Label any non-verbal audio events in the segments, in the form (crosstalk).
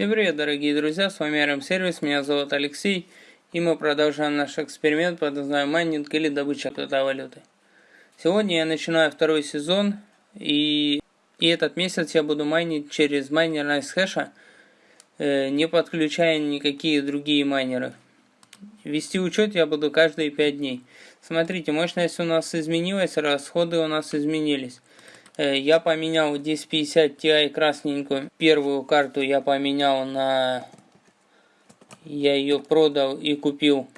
Всем привет, дорогие друзья, с вами RM Сервис, меня зовут Алексей, и мы продолжаем наш эксперимент под названием майнинг или добыча криптовалюты. Сегодня я начинаю второй сезон, и, и этот месяц я буду майнить через майнер NiceHash, э, не подключая никакие другие майнеры. Вести учет я буду каждые 5 дней. Смотрите, мощность у нас изменилась, расходы у нас изменились. Э, я поменял 1050 Ti красненькую. Первую карту я поменял на... Я ее продал и купил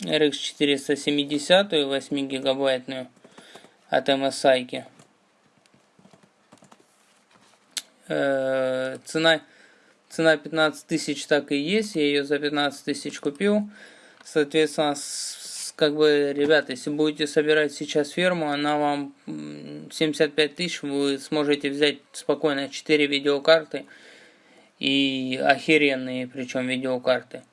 RX 470 8 гигабайтную от MSI. Э, цена, цена 15 тысяч так и есть. Я ее за 15 тысяч купил. Соответственно, как бы, ребята, если будете собирать сейчас ферму, она вам 75 тысяч, вы сможете взять спокойно 4 видеокарты и охеренные, причем видеокарты.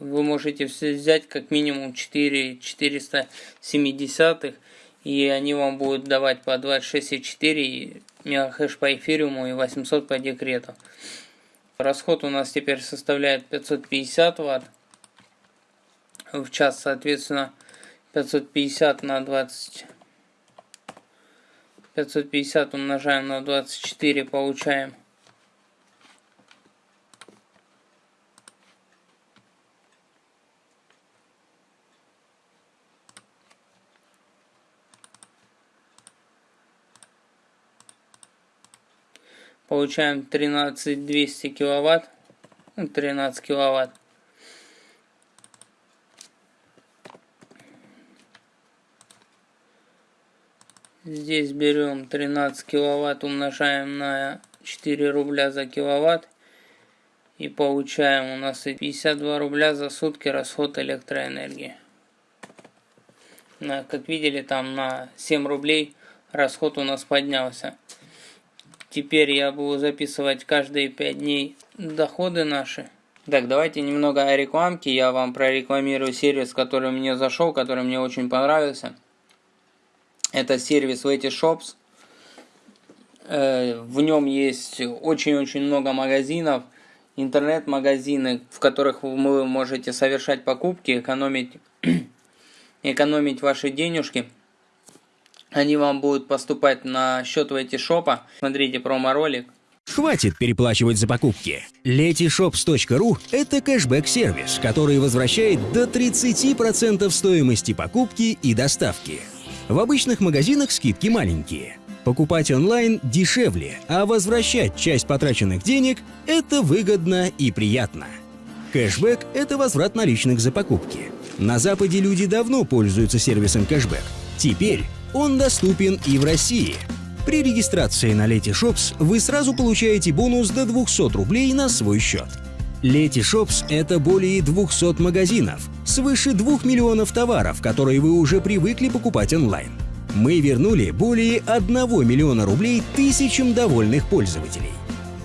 Вы можете взять как минимум 4 470 и они вам будут давать по 26,4 мегахэш по эфириуму и 800 по декрету. Расход у нас теперь составляет 550 ватт в час, соответственно, 550 на 20. 550 умножаем на 24, получаем получаем 13200 киловатт 13 ну, киловатт Здесь берем 13 киловатт, умножаем на 4 рубля за киловатт. И получаем у нас 52 рубля за сутки расход электроэнергии. Как видели, там на 7 рублей расход у нас поднялся. Теперь я буду записывать каждые 5 дней доходы наши. Так, давайте немного о рекламке. Я вам прорекламирую сервис, который мне зашел, который мне очень понравился. Это сервис Shops. Э, в нем есть очень-очень много магазинов, интернет-магазины, в которых вы можете совершать покупки, экономить, (clears throat) экономить ваши денежки. Они вам будут поступать на счет в шопа. Смотрите промо-ролик. Хватит переплачивать за покупки. Letyshops.ru – это кэшбэк-сервис, который возвращает до 30% стоимости покупки и доставки. В обычных магазинах скидки маленькие. Покупать онлайн дешевле, а возвращать часть потраченных денег – это выгодно и приятно. Кэшбэк – это возврат наличных за покупки. На Западе люди давно пользуются сервисом кэшбэк. Теперь он доступен и в России. При регистрации на Letyshops вы сразу получаете бонус до 200 рублей на свой счет – Шопс – это более 200 магазинов, свыше 2 миллионов товаров, которые вы уже привыкли покупать онлайн. Мы вернули более 1 миллиона рублей тысячам довольных пользователей.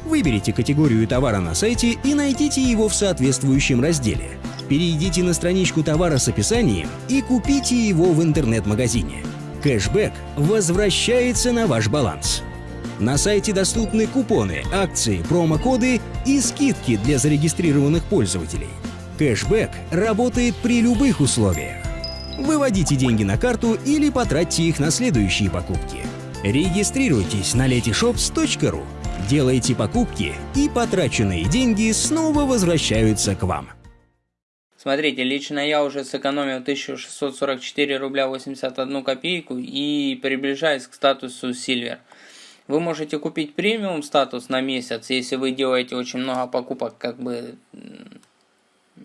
Выберите категорию товара на сайте и найдите его в соответствующем разделе. Перейдите на страничку товара с описанием и купите его в интернет-магазине. Кэшбэк возвращается на ваш баланс. На сайте доступны купоны, акции, промокоды и скидки для зарегистрированных пользователей. Кэшбэк работает при любых условиях. Выводите деньги на карту или потратьте их на следующие покупки. Регистрируйтесь на letyshops.ru, делайте покупки и потраченные деньги снова возвращаются к вам. Смотрите, лично я уже сэкономил 1644 рубля 81 копейку и приближаюсь к статусу Silver. Вы можете купить премиум статус на месяц, если вы делаете очень много покупок, как бы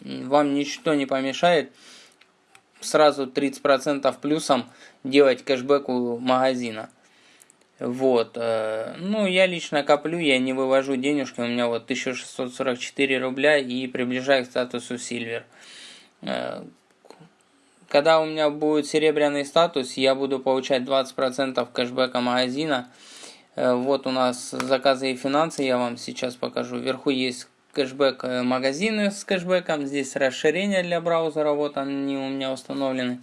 вам ничто не помешает сразу 30% плюсом делать кэшбэк у магазина. Вот. Э, ну, я лично коплю, я не вывожу денежки, у меня вот 1644 рубля и приближаю к статусу Silver. Э, когда у меня будет серебряный статус, я буду получать 20% кэшбэка магазина. Э, вот у нас заказы и финансы, я вам сейчас покажу. Вверху есть кэшбэк э, магазины с кэшбэком. Здесь расширение для браузера, вот они у меня установлены.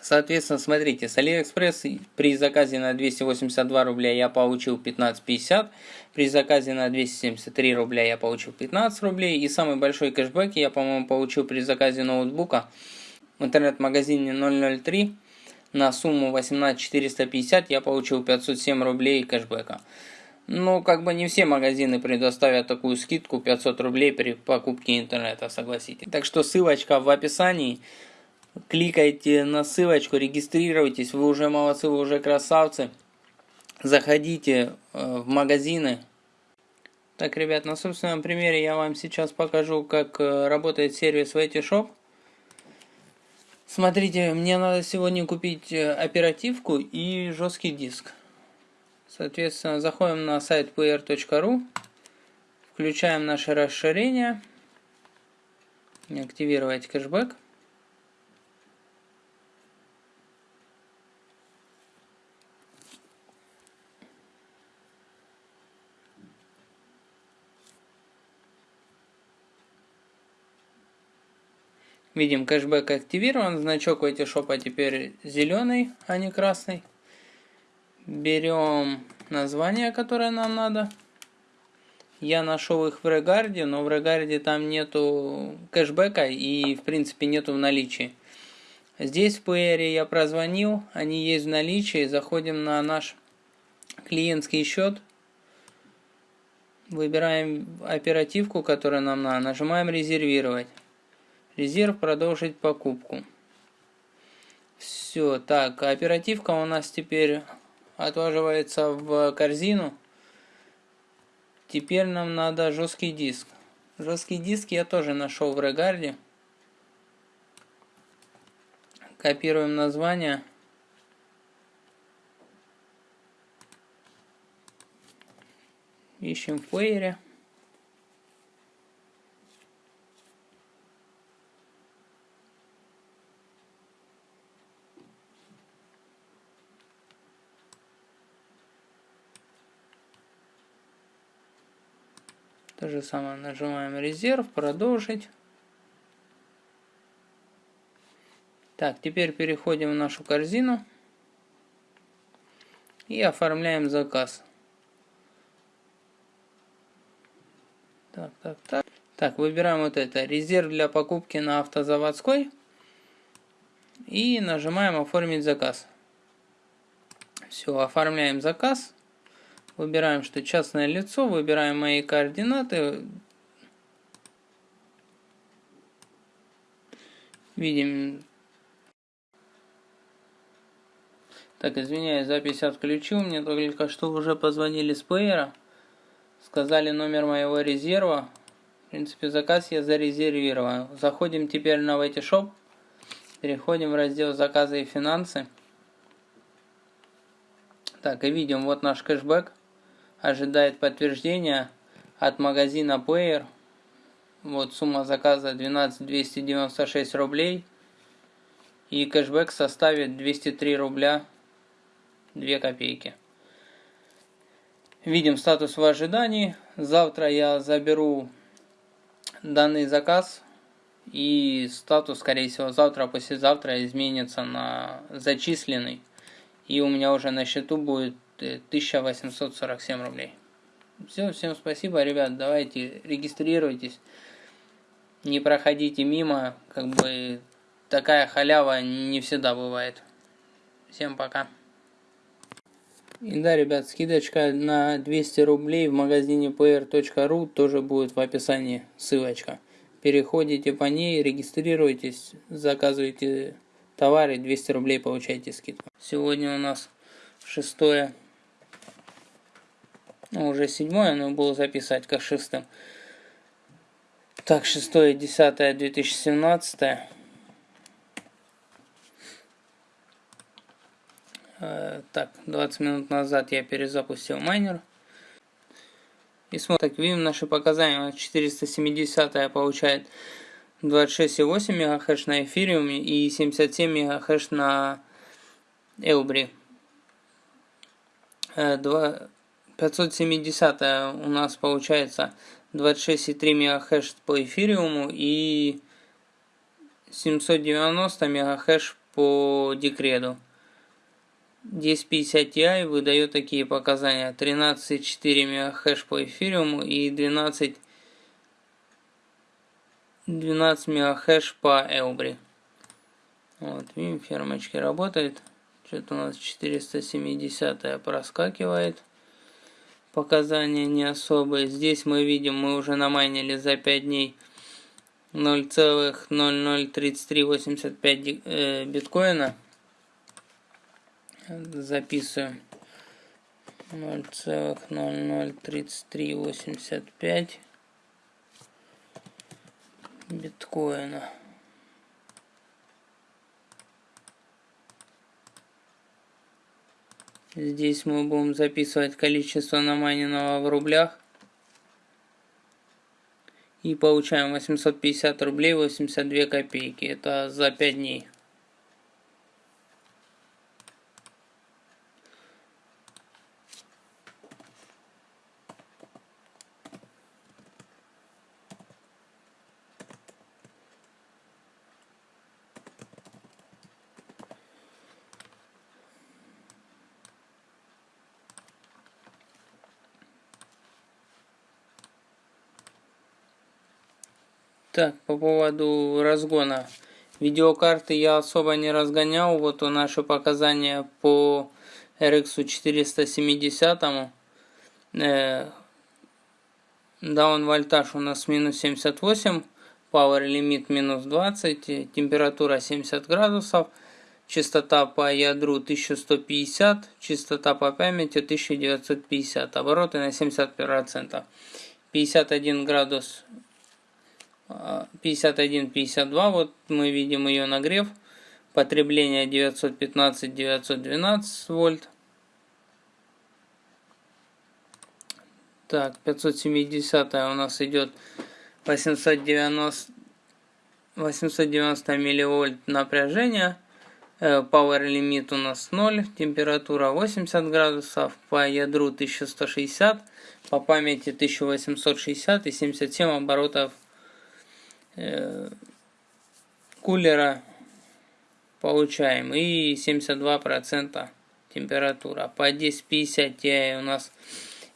Соответственно, смотрите, с Алиэкспресс при заказе на 282 рубля я получил 15.50, при заказе на 273 рубля я получил 15 рублей, и самый большой кэшбэк я, по-моему, получил при заказе ноутбука в интернет-магазине 003 на сумму 18450 я получил 507 рублей кэшбэка. Ну, как бы не все магазины предоставят такую скидку 500 рублей при покупке интернета, согласитесь. Так что ссылочка в описании. Кликайте на ссылочку, регистрируйтесь, вы уже молодцы, вы уже красавцы. Заходите э, в магазины. Так, ребят, на собственном примере я вам сейчас покажу, как э, работает сервис VTshop. Смотрите, мне надо сегодня купить э, оперативку и жесткий диск. Соответственно, заходим на сайт pr.ru, включаем наше расширение, активировать кэшбэк. Видим, кэшбэк активирован, значок в шопа теперь зеленый, а не красный. Берем название, которое нам надо. Я нашел их в Регарде, но в Регарде там нету кэшбэка и в принципе нету в наличии. Здесь в PR я прозвонил, они есть в наличии. Заходим на наш клиентский счет. Выбираем оперативку, которая нам надо. Нажимаем резервировать. Резерв продолжить покупку. Все, так, оперативка у нас теперь отваживается в корзину. Теперь нам надо жесткий диск. Жесткий диск я тоже нашел в Регарде. Копируем название. Ищем в плеере. То же самое нажимаем резерв, продолжить. Так, теперь переходим в нашу корзину и оформляем заказ. Так, так, так. Так, выбираем вот это, резерв для покупки на автозаводской. И нажимаем оформить заказ. Все, оформляем заказ. Выбираем, что частное лицо, выбираем мои координаты. Видим. Так, извиняюсь, запись отключил. Мне только что уже позвонили с плеера. Сказали номер моего резерва. В принципе, заказ я зарезервировал. Заходим теперь на Shop. Переходим в раздел заказы и финансы. Так, и видим, вот наш кэшбэк ожидает подтверждения от магазина Player. Вот сумма заказа 12 296 рублей. И кэшбэк составит 203 рубля 2 копейки. Видим статус в ожидании. Завтра я заберу данный заказ. И статус, скорее всего, завтра, послезавтра изменится на зачисленный. И у меня уже на счету будет 1847 рублей. Все, всем спасибо, ребят, давайте регистрируйтесь, не проходите мимо, как бы такая халява не всегда бывает. Всем пока. И да, ребят, скидочка на 200 рублей в магазине pr.ru тоже будет в описании ссылочка. Переходите по ней, регистрируйтесь, заказывайте товары, 200 рублей получаете скидку. Сегодня у нас 6 ну, уже седьмое, но было записать как шестым. Так, шестое, десятое, 2017. Э, так, 20 минут назад я перезапустил майнер. И смотрим, так, видим наши показания. 470 получает 26,8 МГц на эфириуме и 77 МГц на Элбри. 2 570 у нас получается 26,3 МГц по эфириуму и 790 МГц по декрету. 1050 Ti выдает такие показания. 13,4 мегахэш по эфириуму и 12, 12 мегахэш по Элбри. Вот, видим, фермочки работает. Что-то у нас 470 проскакивает. Показания не особые. Здесь мы видим, мы уже намайнили за 5 дней 0,003385 э, биткоина. Записываем. 0,003385 биткоина. Здесь мы будем записывать количество намайненного в рублях. И получаем 850 рублей 82 копейки. Это за 5 дней. Так, по поводу разгона. Видеокарты я особо не разгонял. Вот наши показания по RX 470. Э, даун вольтаж у нас минус 78. Power лимит минус 20. Температура 70 градусов. Частота по ядру 1150. Частота по памяти 1950. Обороты на 70%. 51 градус 51-52, вот мы видим ее нагрев. Потребление 915-912 вольт. Так, 570 у нас идет 890, 890 милливольт напряжения. Э, power лимит у нас 0, температура 80 градусов, по ядру 1160, по памяти 1860 и 77 оборотов кулера получаем и 72% температура. По 1050 Ti у нас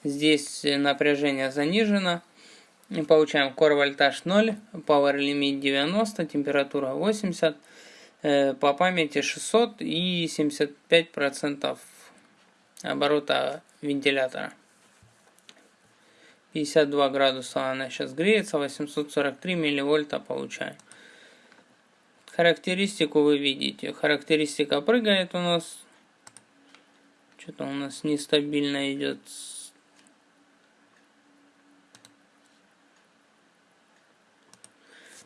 здесь напряжение занижено. И получаем core вольтаж 0, power limit 90, температура 80, э, по памяти 600 и 75% оборота вентилятора. 52 градуса она сейчас греется, 843 милливольта получаем. Характеристику вы видите. Характеристика прыгает у нас. Что-то у нас нестабильно идет.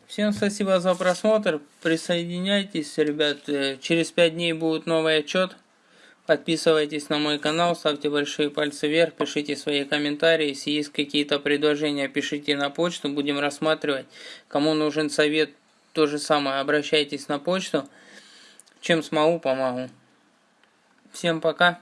Всем спасибо за просмотр. Присоединяйтесь, ребят. Э, через 5 дней будет новый отчет. Подписывайтесь на мой канал, ставьте большие пальцы вверх, пишите свои комментарии. Если есть какие-то предложения, пишите на почту, будем рассматривать. Кому нужен совет, то же самое, обращайтесь на почту. Чем смогу, помогу. Всем пока.